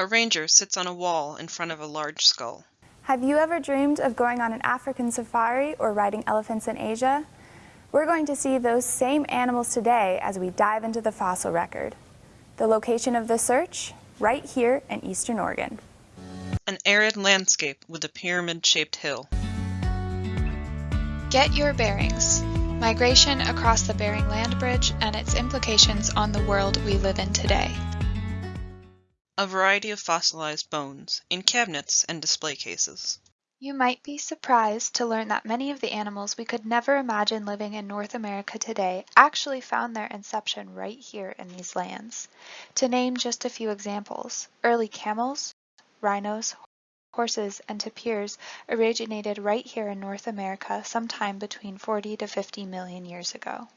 A ranger sits on a wall in front of a large skull. Have you ever dreamed of going on an African safari or riding elephants in Asia? We're going to see those same animals today as we dive into the fossil record. The location of the search? Right here in Eastern Oregon. An arid landscape with a pyramid-shaped hill. Get your bearings. Migration across the Bering Land Bridge and its implications on the world we live in today a variety of fossilized bones in cabinets and display cases. You might be surprised to learn that many of the animals we could never imagine living in North America today actually found their inception right here in these lands. To name just a few examples, early camels, rhinos, horses, and tapirs originated right here in North America sometime between 40 to 50 million years ago.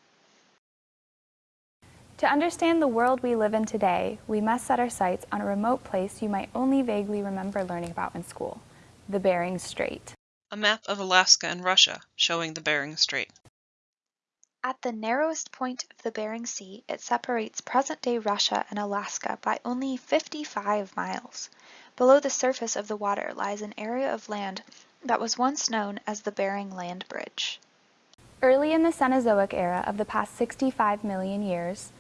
To understand the world we live in today, we must set our sights on a remote place you might only vaguely remember learning about in school, the Bering Strait. A map of Alaska and Russia showing the Bering Strait. At the narrowest point of the Bering Sea, it separates present-day Russia and Alaska by only 55 miles. Below the surface of the water lies an area of land that was once known as the Bering Land Bridge. Early in the Cenozoic era of the past 65 million years,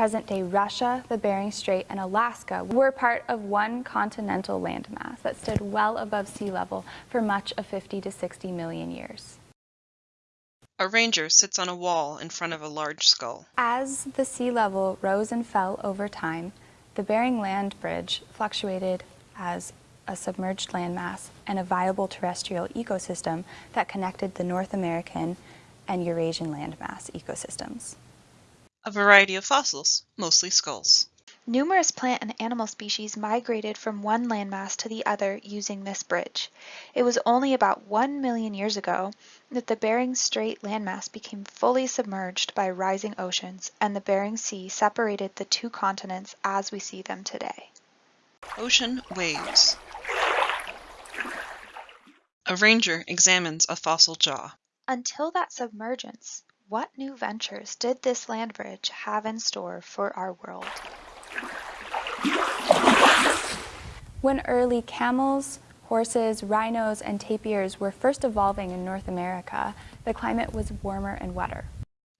present-day Russia, the Bering Strait, and Alaska were part of one continental landmass that stood well above sea level for much of 50 to 60 million years. A ranger sits on a wall in front of a large skull. As the sea level rose and fell over time, the Bering Land Bridge fluctuated as a submerged landmass and a viable terrestrial ecosystem that connected the North American and Eurasian landmass ecosystems a variety of fossils, mostly skulls. Numerous plant and animal species migrated from one landmass to the other using this bridge. It was only about one million years ago that the Bering Strait landmass became fully submerged by rising oceans and the Bering Sea separated the two continents as we see them today. Ocean waves. A ranger examines a fossil jaw. Until that submergence, what new ventures did this land bridge have in store for our world? When early camels, horses, rhinos, and tapirs were first evolving in North America, the climate was warmer and wetter.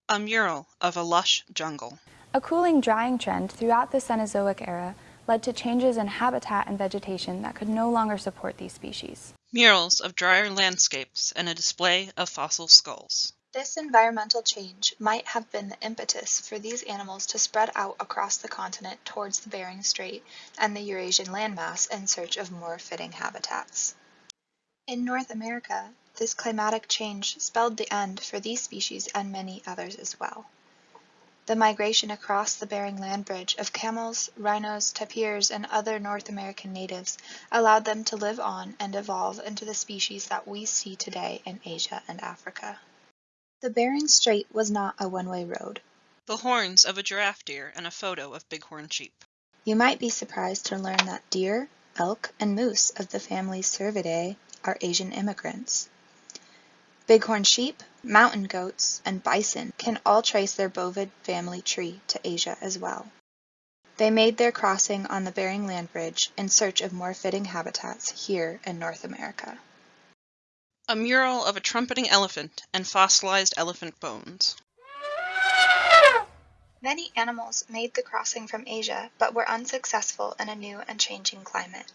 A mural of a lush jungle. A cooling drying trend throughout the Cenozoic era led to changes in habitat and vegetation that could no longer support these species. Murals of drier landscapes and a display of fossil skulls. This environmental change might have been the impetus for these animals to spread out across the continent towards the Bering Strait and the Eurasian landmass in search of more fitting habitats. In North America, this climatic change spelled the end for these species and many others as well. The migration across the Bering Land Bridge of camels, rhinos, tapirs, and other North American natives allowed them to live on and evolve into the species that we see today in Asia and Africa. The Bering Strait was not a one-way road. The horns of a giraffe deer and a photo of bighorn sheep. You might be surprised to learn that deer, elk, and moose of the family Cervidae are Asian immigrants. Bighorn sheep, mountain goats, and bison can all trace their bovid family tree to Asia as well. They made their crossing on the Bering Land Bridge in search of more fitting habitats here in North America a mural of a trumpeting elephant and fossilized elephant bones. Many animals made the crossing from Asia but were unsuccessful in a new and changing climate.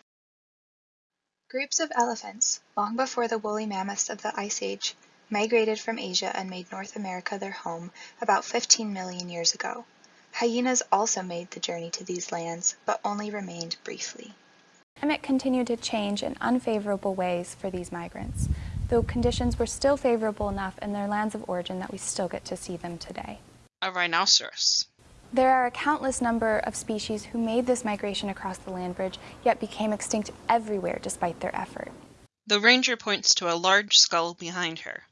Groups of elephants, long before the woolly mammoths of the Ice Age, migrated from Asia and made North America their home about 15 million years ago. Hyenas also made the journey to these lands, but only remained briefly. Climate continued to change in unfavorable ways for these migrants though conditions were still favorable enough in their lands of origin that we still get to see them today. A rhinoceros. There are a countless number of species who made this migration across the land bridge, yet became extinct everywhere despite their effort. The ranger points to a large skull behind her.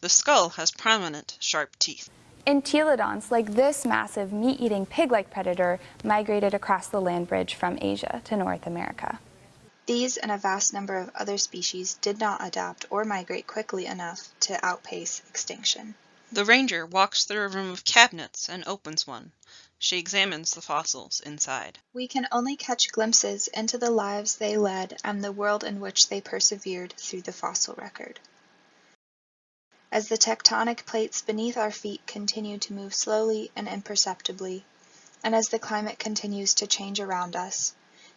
The skull has prominent, sharp teeth. Entelodonts, like this massive meat-eating pig-like predator, migrated across the land bridge from Asia to North America. These and a vast number of other species did not adapt or migrate quickly enough to outpace extinction. The ranger walks through a room of cabinets and opens one. She examines the fossils inside. We can only catch glimpses into the lives they led and the world in which they persevered through the fossil record. As the tectonic plates beneath our feet continue to move slowly and imperceptibly, and as the climate continues to change around us,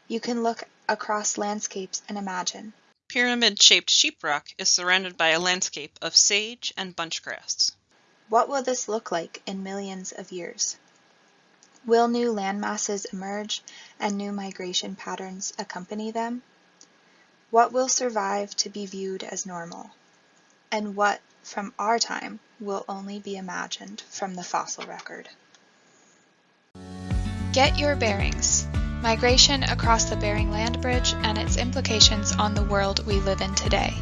you can look across landscapes and imagine. Pyramid-shaped Sheep Rock is surrounded by a landscape of sage and bunchgrass. What will this look like in millions of years? Will new landmasses emerge and new migration patterns accompany them? What will survive to be viewed as normal? And what, from our time, will only be imagined from the fossil record? Get your bearings. Migration across the Bering Land Bridge and its implications on the world we live in today.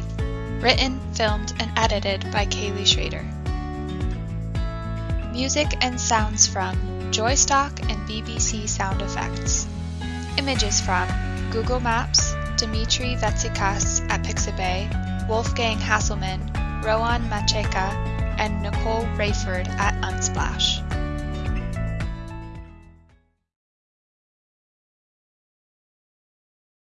Written, filmed, and edited by Kaylee Schrader. Music and sounds from Joystock and BBC Sound Effects. Images from Google Maps, Dimitri Vetsikas at Pixabay, Wolfgang Hasselmann, Rowan Macheka, and Nicole Rayford at Unsplash.